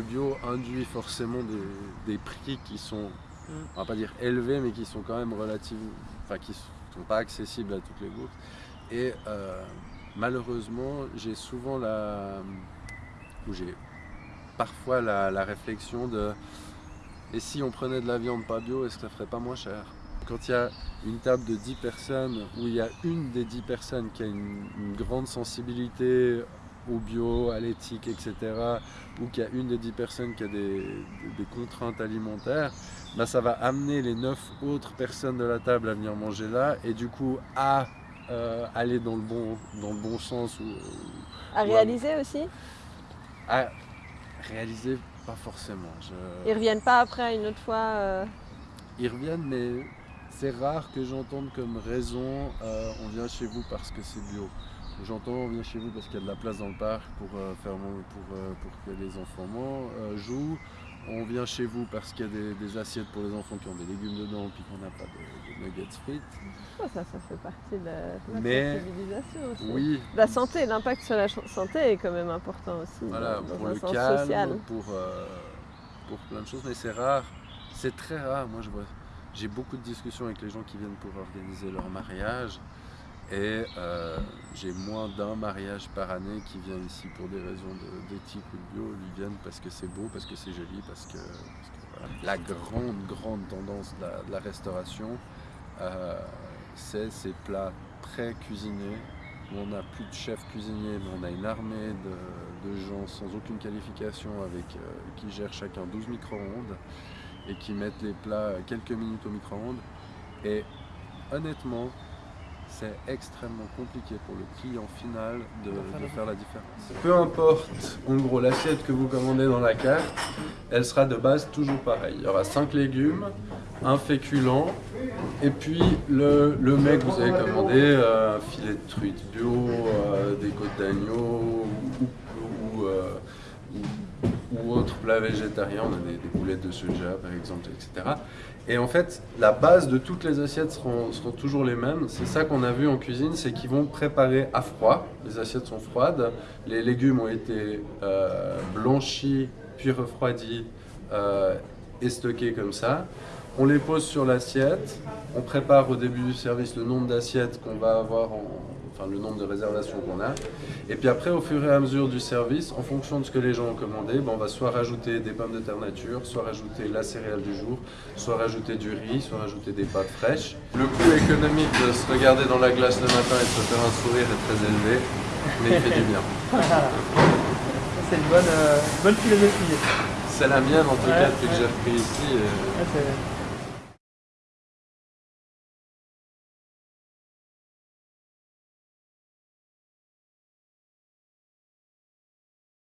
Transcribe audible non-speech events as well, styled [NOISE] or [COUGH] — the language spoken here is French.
le bio induit forcément des, prix qui sont, mm. on va pas dire élevés, mais qui sont quand même relativement, enfin qui sont pas accessibles à toutes les bourses. Et euh, malheureusement, j'ai souvent la, ou j'ai parfois la, réflexion de, et si on prenait de la viande pas bio, est-ce que ça ferait pas moins cher? Quand il y a une table de 10 personnes, où il y a une des 10 personnes qui a une, une grande sensibilité au bio, à l'éthique, etc., ou qu'il y a une des dix personnes qui a des, contraintes alimentaires, bah, ça va amener les neuf autres personnes de la table à venir manger là, et du coup à euh, aller dans le, bon, dans le bon sens. Ou, à réaliser aussi? À réaliser, pas forcément. Ils reviennent pas après une autre fois euh Ils reviennent, mais c'est rare que j'entende comme raison euh, on vient chez vous parce que c'est bio. J'entends, on vient chez vous parce qu'il y a de la place dans le parc pour, euh, faire, pour, euh, pour que les enfants jouent. On vient chez vous parce qu'il y a des, assiettes pour les enfants qui ont des légumes dedans puis qu'on n'a pas de, nuggets frites. ça, ça fait partie de la, sensibilisation aussi. Oui. La santé, l'impact sur la santé est quand même important aussi. Voilà, pour le calme, Pour, pour plein de choses, mais c'est rare. C'est très rare. Moi, je vois, j'ai beaucoup de discussions avec les gens qui viennent pour organiser leur mariage. Et euh, j'ai moins d'un mariage par année qui vient ici pour des raisons d'éthique ou de bio. Ils viennent parce que c'est beau, parce que c'est joli, parce que, la grande, grande tendance de la, restauration, euh, c'est ces plats très cuisinés où on n'a plus de chef cuisinier, mais on a une armée de, gens sans aucune qualification avec, euh, qui gèrent chacun 12 micro-ondes et qui mettent les plats quelques minutes au micro-ondes. Et honnêtement, c'est extrêmement compliqué pour le client final de, faire la différence. Peu importe, en gros, l'assiette que vous commandez dans la carte, elle sera de base toujours pareille. Il y aura 5 légumes, un féculent, et puis le, le mets que vous avez commandé, euh, un filet de truite bio, euh, des côtes d'agneau ou, euh, ou, autre plat végétarien, on a des, boulettes de soja par exemple, etc. Et en fait, la base de toutes les assiettes seront, seront toujours les mêmes. C'est ça qu'on a vu en cuisine, c'est qu'ils vont préparer à froid. Les assiettes sont froides. Les légumes ont été euh, blanchis, puis refroidis euh, et stockés comme ça. On les pose sur l'assiette. On prépare au début du service le nombre d'assiettes qu'on va avoir en, le nombre de réservations qu'on a. Et puis après, au fur et à mesure du service, en fonction de ce que les gens ont commandé, ben, on va soit rajouter des pommes de terre nature, soit rajouter la céréale du jour, soit rajouter du riz, soit rajouter des pâtes fraîches. Le coût économique de se regarder dans la glace le matin et de se faire un sourire est très élevé, mais il fait du bien. [LAUGHS] C'est une bonne, euh, bonne philosophie. C'est la mienne en tout cas depuis que j'ai repris ici.